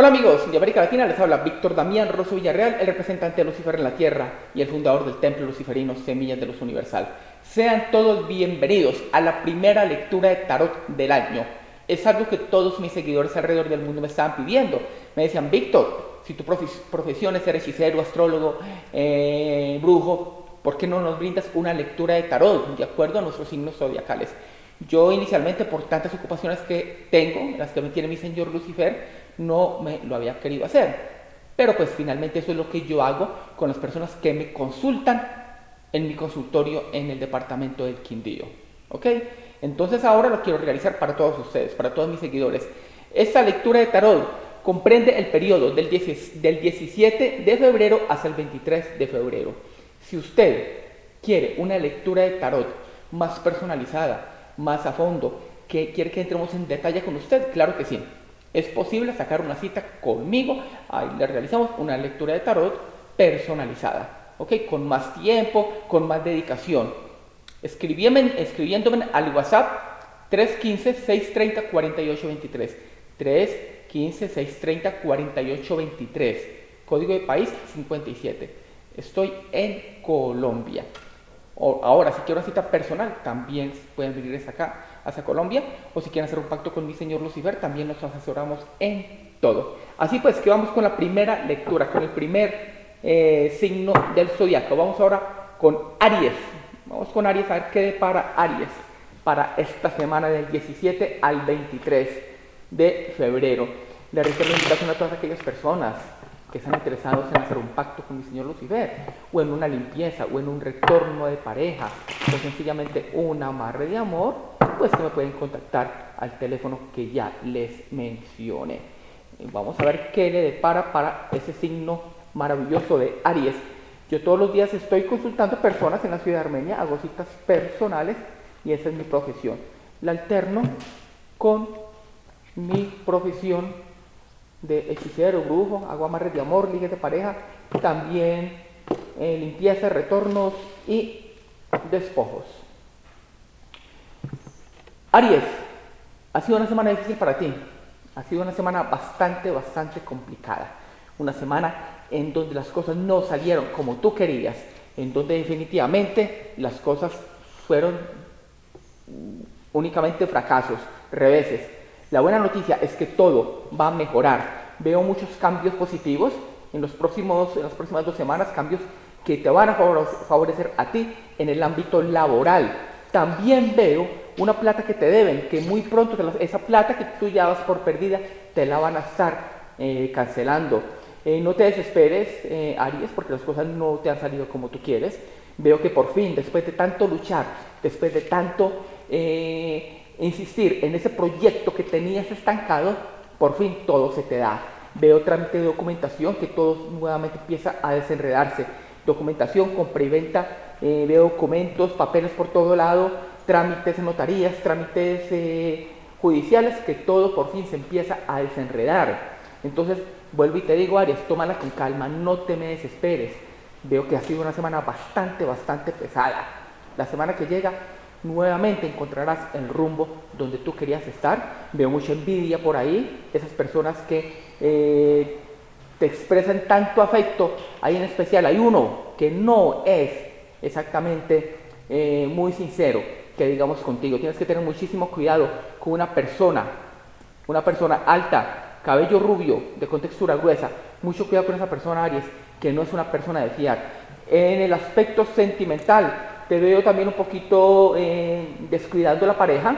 Hola amigos de América Latina, les habla Víctor Damián Rosso Villarreal, el representante de Lucifer en la Tierra y el fundador del Templo Luciferino Semillas de Luz Universal. Sean todos bienvenidos a la primera lectura de Tarot del año. Es algo que todos mis seguidores alrededor del mundo me estaban pidiendo. Me decían, Víctor, si tu profesión es ser hechicero, astrólogo, eh, brujo, ¿por qué no nos brindas una lectura de Tarot de acuerdo a nuestros signos zodiacales? Yo inicialmente, por tantas ocupaciones que tengo, las que me tiene mi señor Lucifer, no me lo había querido hacer. Pero pues finalmente eso es lo que yo hago con las personas que me consultan en mi consultorio en el departamento del Quindío. ¿Ok? Entonces ahora lo quiero realizar para todos ustedes, para todos mis seguidores. Esta lectura de tarot comprende el periodo del, del 17 de febrero hasta el 23 de febrero. Si usted quiere una lectura de tarot más personalizada, más a fondo, que quiere que entremos en detalle con usted, claro que sí. Es posible sacar una cita conmigo, ahí le realizamos una lectura de tarot personalizada, ¿ok? Con más tiempo, con más dedicación. Escribiéndome, escribiéndome al WhatsApp 315-630-4823. 315-630-4823. Código de país 57. Estoy en Colombia. Ahora, si quiero una cita personal, también pueden venir acá hacia Colombia, o si quieren hacer un pacto con mi señor Lucifer, también nos asesoramos en todo. Así pues, que vamos con la primera lectura, con el primer eh, signo del zodiaco. Vamos ahora con Aries. Vamos con Aries a ver qué depara Aries para esta semana del 17 al 23 de febrero. Le reitero la invitación a todas aquellas personas que están interesados en hacer un pacto con mi señor Lucifer, o en una limpieza, o en un retorno de pareja, o sencillamente un amarre de amor, pues que me pueden contactar al teléfono que ya les mencioné. Vamos a ver qué le depara para ese signo maravilloso de Aries. Yo todos los días estoy consultando personas en la ciudad de Armenia, hago citas personales y esa es mi profesión. La alterno con mi profesión de hechicero, brujo, hago amarres de amor, ligues de pareja, también eh, limpieza, retornos y despojos. Aries, ha sido una semana difícil para ti, ha sido una semana bastante, bastante complicada, una semana en donde las cosas no salieron como tú querías, en donde definitivamente las cosas fueron únicamente fracasos, reveses, la buena noticia es que todo va a mejorar. Veo muchos cambios positivos en, los próximos, en las próximas dos semanas, cambios que te van a favorecer a ti en el ámbito laboral. También veo una plata que te deben, que muy pronto esa plata que tú ya vas por perdida, te la van a estar eh, cancelando. Eh, no te desesperes, eh, Aries, porque las cosas no te han salido como tú quieres. Veo que por fin, después de tanto luchar, después de tanto insistir en ese proyecto que tenías estancado, por fin todo se te da. Veo trámite de documentación que todo nuevamente empieza a desenredarse. Documentación, compra y venta, eh, veo documentos, papeles por todo lado, trámites en notarías, trámites eh, judiciales, que todo por fin se empieza a desenredar. Entonces, vuelvo y te digo, Arias, tómala con calma, no te me desesperes. Veo que ha sido una semana bastante, bastante pesada. La semana que llega nuevamente encontrarás el rumbo donde tú querías estar. Veo mucha envidia por ahí, esas personas que eh, te expresan tanto afecto. Hay en especial, hay uno que no es exactamente eh, muy sincero, que digamos contigo. Tienes que tener muchísimo cuidado con una persona, una persona alta, cabello rubio, de contextura gruesa. Mucho cuidado con esa persona, Aries, que no es una persona de fiar. En el aspecto sentimental, te veo también un poquito eh, descuidando la pareja.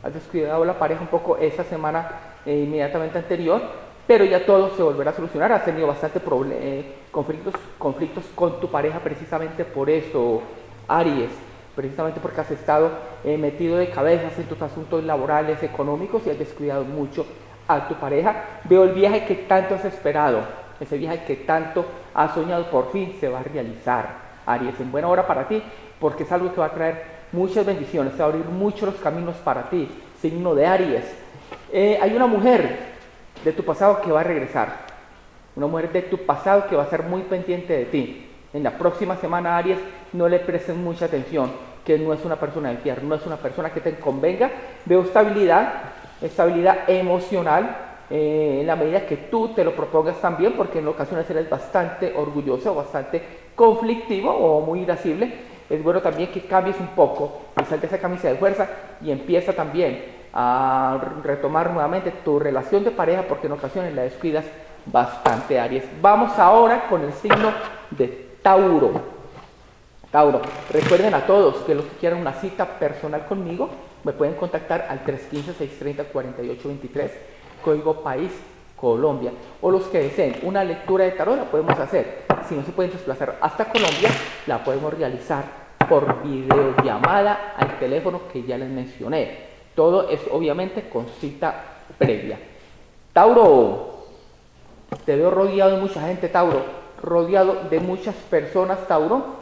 Has descuidado la pareja un poco esta semana eh, inmediatamente anterior, pero ya todo se volverá a solucionar. Has tenido bastante eh, conflictos, conflictos con tu pareja precisamente por eso, Aries. Precisamente porque has estado metido de cabezas en tus asuntos laborales, económicos y has descuidado mucho a tu pareja. Veo el viaje que tanto has esperado, ese viaje que tanto has soñado, por fin se va a realizar. Aries, en buena hora para ti, porque es algo que va a traer muchas bendiciones, va a abrir muchos caminos para ti, signo de Aries. Eh, hay una mujer de tu pasado que va a regresar, una mujer de tu pasado que va a ser muy pendiente de ti. En la próxima semana, Aries, no le presten mucha atención, que no es una persona de fiar, no es una persona que te convenga. Veo estabilidad, estabilidad emocional, eh, en la medida que tú te lo propongas también, porque en ocasiones eres bastante orgulloso, bastante conflictivo o muy irascible, es bueno también que cambies un poco y salte esa camisa de fuerza y empieza también a retomar nuevamente tu relación de pareja, porque en ocasiones la descuidas bastante, Aries. Vamos ahora con el signo de Tauro. Tauro, recuerden a todos que los que quieran una cita personal conmigo me pueden contactar al 315-630-4823, código país Colombia. O los que deseen una lectura de tarot la podemos hacer. Si no se pueden desplazar hasta Colombia, la podemos realizar por videollamada al teléfono que ya les mencioné. Todo es obviamente con cita previa. Tauro, te veo rodeado de mucha gente, Tauro, rodeado de muchas personas, Tauro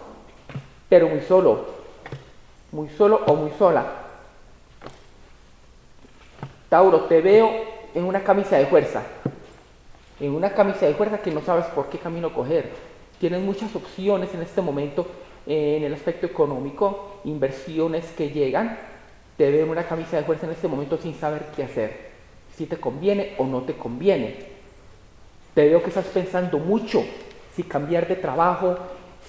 pero muy solo, muy solo o muy sola. Tauro, te veo en una camisa de fuerza, en una camisa de fuerza que no sabes por qué camino coger. Tienes muchas opciones en este momento en el aspecto económico, inversiones que llegan. Te veo en una camisa de fuerza en este momento sin saber qué hacer, si te conviene o no te conviene. Te veo que estás pensando mucho si cambiar de trabajo,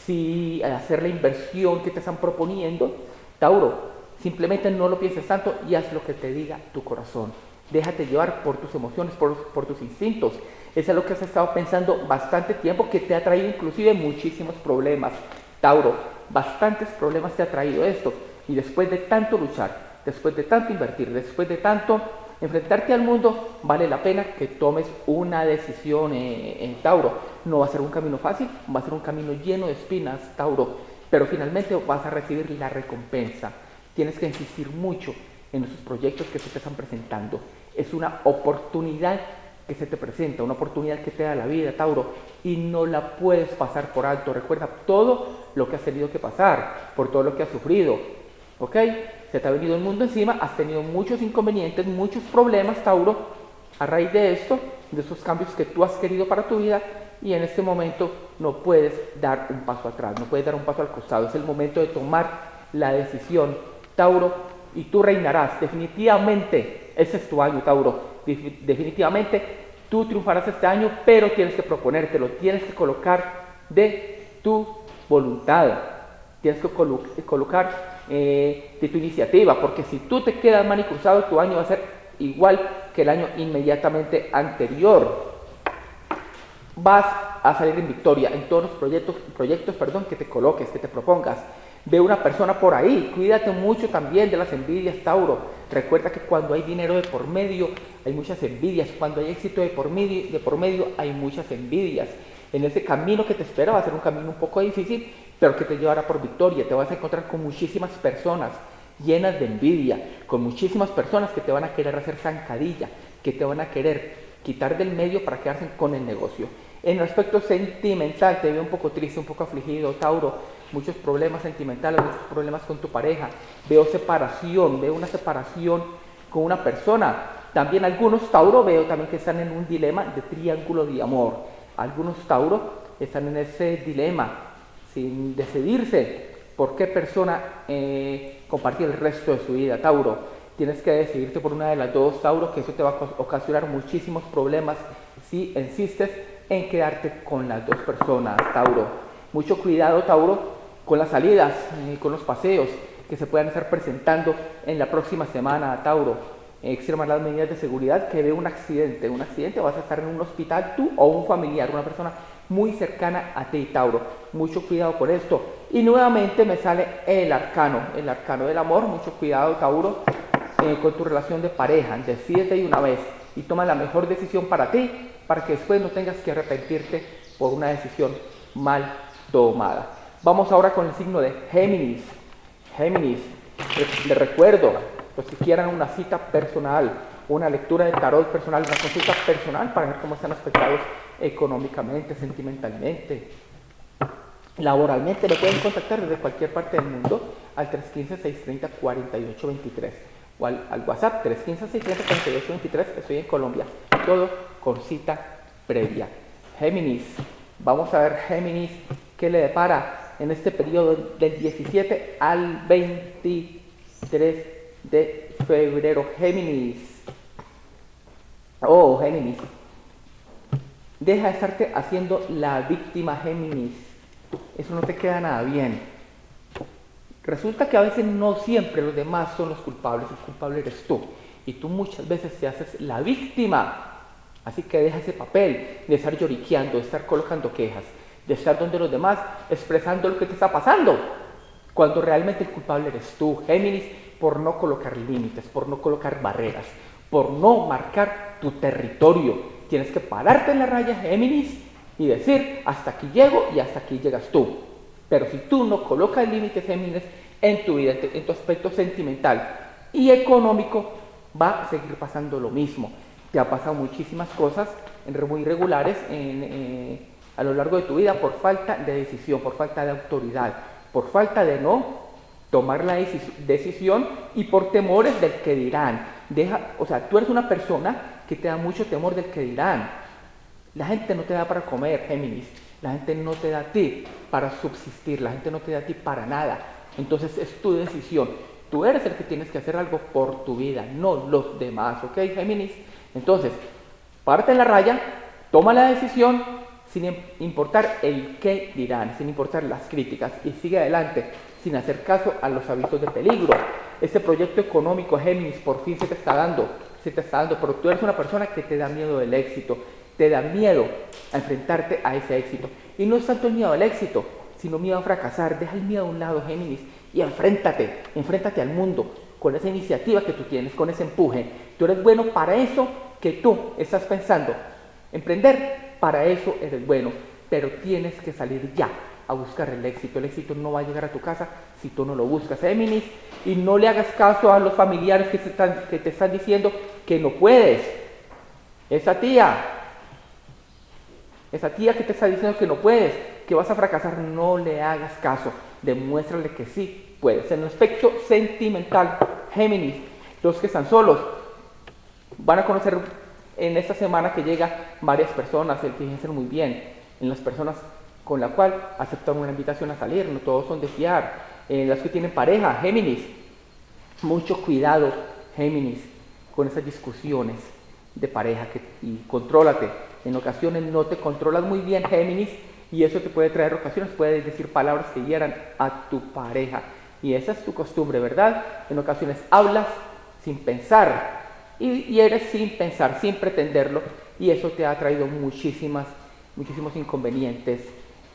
si hacer la inversión que te están proponiendo, Tauro, simplemente no lo pienses tanto y haz lo que te diga tu corazón. Déjate llevar por tus emociones, por, tus instintos. Eso es lo que has estado pensando bastante tiempo, que te ha traído inclusive muchísimos problemas. Tauro, bastantes problemas te ha traído esto. Y después de tanto luchar, después de tanto invertir, después de tanto enfrentarte al mundo, vale la pena que tomes una decisión eh, en Tauro. No va a ser un camino fácil, va a ser un camino lleno de espinas, Tauro, pero finalmente vas a recibir la recompensa. Tienes que insistir mucho en esos proyectos que se te están presentando. Es una oportunidad que se te presenta, una oportunidad que te da la vida, Tauro, y no la puedes pasar por alto. Recuerda todo lo que has tenido que pasar, por todo lo que has sufrido, ¿ok? Se te ha venido el mundo encima, has tenido muchos inconvenientes, muchos problemas, Tauro, a raíz de esto, de esos cambios que tú has querido para tu vida, y en este momento no puedes dar un paso atrás, no puedes dar un paso al costado. Es el momento de tomar la decisión, Tauro, y tú reinarás. Definitivamente, ese es tu año, Tauro. Definitivamente, tú triunfarás este año, pero tienes que proponértelo, tienes que colocar de tu voluntad, tienes que colocar eh, de tu iniciativa, porque si tú te quedas mal y cruzado, tu año va a ser igual que el año inmediatamente anterior vas a salir en victoria en todos los proyectos, proyectos perdón, que te coloques, que te propongas. Ve una persona por ahí, cuídate mucho también de las envidias, Tauro. Recuerda que cuando hay dinero de por medio, hay muchas envidias. Cuando hay éxito de por medio, de por medio hay muchas envidias. En ese camino que te espera va a ser un camino un poco difícil, pero que te llevará por victoria. Te vas a encontrar con muchísimas personas llenas de envidia, con muchísimas personas que te van a querer hacer zancadilla, que te van a querer quitar del medio para quedarse con el negocio. En el aspecto sentimental, te veo un poco triste, un poco afligido, Tauro, muchos problemas sentimentales, muchos problemas con tu pareja, veo separación, veo una separación con una persona. También algunos Tauro veo también que están en un dilema de triángulo de amor. Algunos Tauro están en ese dilema sin decidirse por qué persona eh, compartir el resto de su vida, Tauro. Tienes que decidirte por una de las dos, Tauro, que eso te va a ocasionar muchísimos problemas si insistes en quedarte con las dos personas, Tauro. Mucho cuidado, Tauro, con las salidas, y con los paseos que se puedan estar presentando en la próxima semana, Tauro. Extremar las medidas de seguridad que ve un accidente. Un accidente vas a estar en un hospital tú o un familiar, una persona muy cercana a ti, Tauro. Mucho cuidado con esto. Y nuevamente me sale el arcano, el arcano del amor. Mucho cuidado, Tauro, eh, con tu relación de pareja. Decídete de una vez y toma la mejor decisión para ti para que después no tengas que arrepentirte por una decisión mal tomada. Vamos ahora con el signo de Géminis. Géminis, les recuerdo, los que quieran una cita personal, una lectura de tarot personal, una consulta personal para ver cómo están aspectados económicamente, sentimentalmente, laboralmente, me pueden contactar desde cualquier parte del mundo al 315-630-4823 o al, al WhatsApp 315-630-4823, estoy en Colombia todo con cita previa. Géminis, vamos a ver Géminis qué le depara en este periodo del 17 al 23 de febrero. Géminis, Oh, Géminis. Deja de estarte haciendo la víctima, Géminis. Eso no te queda nada bien. Resulta que a veces no siempre los demás son los culpables, el culpable eres tú. Y tú muchas veces te haces la víctima. Así que deja ese papel de estar lloriqueando, de estar colocando quejas, de estar donde los demás expresando lo que te está pasando. Cuando realmente el culpable eres tú, Géminis, por no colocar límites, por no colocar barreras, por no marcar tu territorio, Tienes que pararte en la raya Géminis y decir, hasta aquí llego y hasta aquí llegas tú. Pero si tú no colocas límites Géminis en tu vida, en tu aspecto sentimental y económico, va a seguir pasando lo mismo. Te ha pasado muchísimas cosas muy irregulares eh, a lo largo de tu vida por falta de decisión, por falta de autoridad, por falta de no tomar la decisión y por temores del que dirán. Deja, o sea, tú eres una persona que te da mucho temor del que dirán. La gente no te da para comer, Géminis. La gente no te da a ti para subsistir. La gente no te da a ti para nada. Entonces es tu decisión. Tú eres el que tienes que hacer algo por tu vida, no los demás, ¿ok, Géminis? Entonces, parte en la raya, toma la decisión sin importar el qué dirán, sin importar las críticas y sigue adelante sin hacer caso a los avisos de peligro. Este proyecto económico, Géminis, por fin se te está dando se te está dando, pero tú eres una persona que te da miedo del éxito, te da miedo a enfrentarte a ese éxito. Y no es tanto el miedo al éxito, sino miedo a fracasar. Deja el miedo a un lado, Géminis, y enfréntate, enfréntate al mundo con esa iniciativa que tú tienes, con ese empuje. Tú eres bueno para eso que tú estás pensando. Emprender, para eso eres bueno, pero tienes que salir ya a buscar el éxito. El éxito no va a llegar a tu casa si tú no lo buscas, Géminis. Y no le hagas caso a los familiares que te están diciendo que no puedes. Esa tía, esa tía que te está diciendo que no puedes, que vas a fracasar, no le hagas caso. Demuéstrale que sí puedes. En el aspecto sentimental, Géminis, los que están solos, van a conocer en esta semana que llega varias personas, el fíjense muy bien, en las personas con la cual aceptan una invitación a salir, no todos son de fiar. Eh, las que tienen pareja, Géminis, mucho cuidado, Géminis, con esas discusiones de pareja que, y contrólate. En ocasiones no te controlas muy bien, Géminis, y eso te puede traer ocasiones, puedes decir palabras que hieran a tu pareja. Y esa es tu costumbre, ¿verdad? En ocasiones hablas sin pensar y, eres sin pensar, sin pretenderlo, y eso te ha traído muchísimas, muchísimos inconvenientes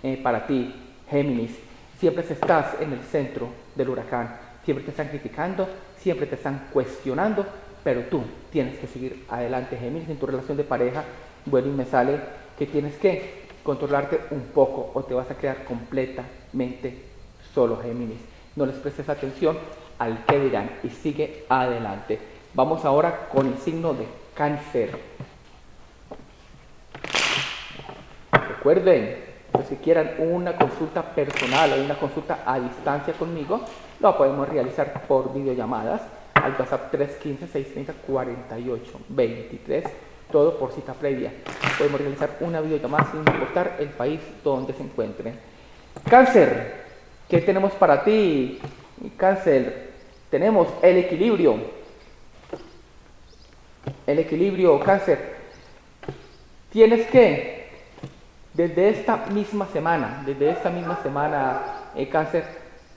eh, para ti, Géminis. Siempre estás en el centro del huracán, siempre te están criticando, siempre te están cuestionando, pero tú tienes que seguir adelante, Géminis, en tu relación de pareja. Bueno, y me sale que tienes que controlarte un poco o te vas a quedar completamente solo, Géminis. No les prestes atención al que dirán y sigue adelante. Vamos ahora con el signo de cáncer. Recuerden, si quieran una consulta personal o una consulta a distancia conmigo, lo podemos realizar por videollamadas al WhatsApp 315-630-4823, todo por cita previa. Podemos realizar una videollamada sin importar el país donde se encuentren. Cáncer, ¿qué tenemos para ti? Cáncer, tenemos el equilibrio. El equilibrio, cáncer. Tienes que desde esta misma semana, desde esta misma semana, eh, cáncer,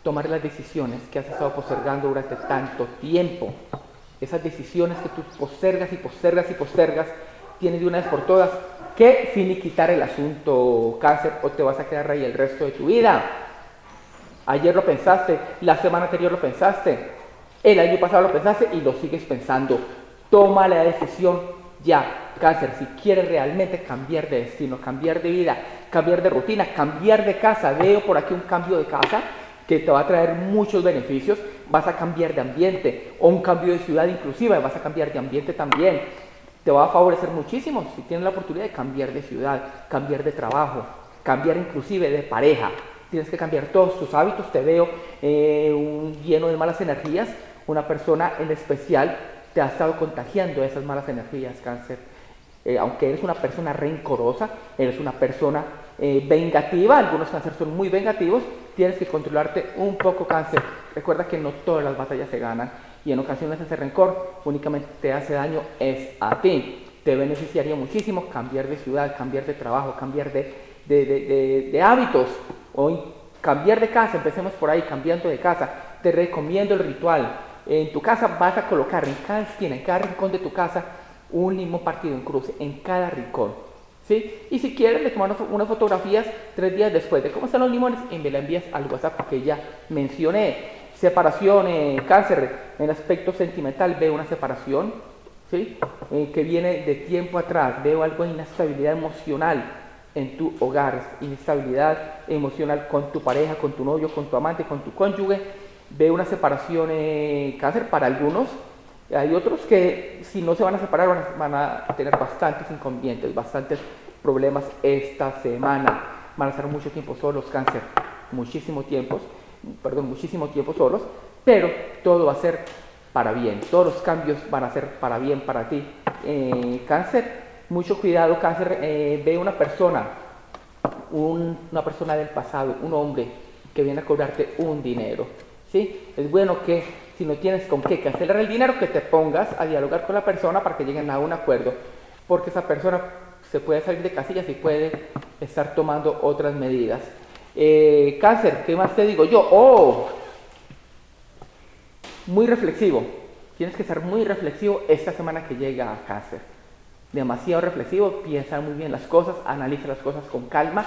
tomar las decisiones que has estado postergando durante tanto tiempo. Esas decisiones que tú postergas y postergas y postergas, tienes de una vez por todas que finiquitar el asunto cáncer o te vas a quedar ahí el resto de tu vida. Ayer lo pensaste, la semana anterior lo pensaste, el año pasado lo pensaste y lo sigues pensando. Toma la decisión ya cáncer, si quieres realmente cambiar de destino, cambiar de vida, cambiar de rutina, cambiar de casa, veo por aquí un cambio de casa que te va a traer muchos beneficios, vas a cambiar de ambiente o un cambio de ciudad inclusive, vas a cambiar de ambiente también. Te va a favorecer muchísimo si tienes la oportunidad de cambiar de ciudad, cambiar de trabajo, cambiar inclusive de pareja. Tienes que cambiar todos tus hábitos. Te veo eh, lleno de malas energías. Una persona en especial te ha estado contagiando esas malas energías, cáncer. Eh, aunque eres una persona rencorosa, eres una persona eh, vengativa, algunos cánceres son muy vengativos, tienes que controlarte un poco cáncer. Recuerda que no todas las batallas se ganan y en ocasiones ese rencor únicamente te hace daño es a ti. te beneficiaría muchísimo cambiar de ciudad, cambiar de trabajo, cambiar de, hábitos o cambiar de casa, empecemos por ahí, cambiando de casa. Te recomiendo el ritual. En tu casa vas a colocar en cada esquina, en cada rincón de tu casa, un limón partido en cruz, en cada rincón. ¿Sí? Y si quieres, le tomamos unas fotografías tres días después de cómo están los limones y me la envías al WhatsApp que ya mencioné. Separación, eh, cáncer, en aspecto sentimental veo una separación, ¿sí? Eh, que viene de tiempo atrás, veo algo de inestabilidad emocional en tu hogar, inestabilidad emocional con tu pareja, con tu novio, con tu amante, con tu cónyuge, veo una separación eh, cáncer para algunos, hay otros que si no se van a separar van a, tener bastantes inconvenientes, bastantes problemas esta semana, van a estar mucho tiempo solos, cáncer, muchísimo tiempo, perdón, muchísimo tiempo solos, pero todo va a ser para bien, todos los cambios van a ser para bien para ti. Eh, cáncer, mucho cuidado, cáncer, eh, ve una persona, una persona del pasado, un hombre que viene a cobrarte un dinero. ¿sí? Es bueno que si no tienes con qué cancelar el dinero, que te pongas a dialogar con la persona para que lleguen a un acuerdo, porque esa persona se puede salir de casillas y puede estar tomando otras medidas. Eh, cáncer, ¿qué más te digo yo? Oh, muy reflexivo. Tienes que ser muy reflexivo esta semana que llega a cáncer. Demasiado reflexivo, piensa muy bien las cosas, analiza las cosas con calma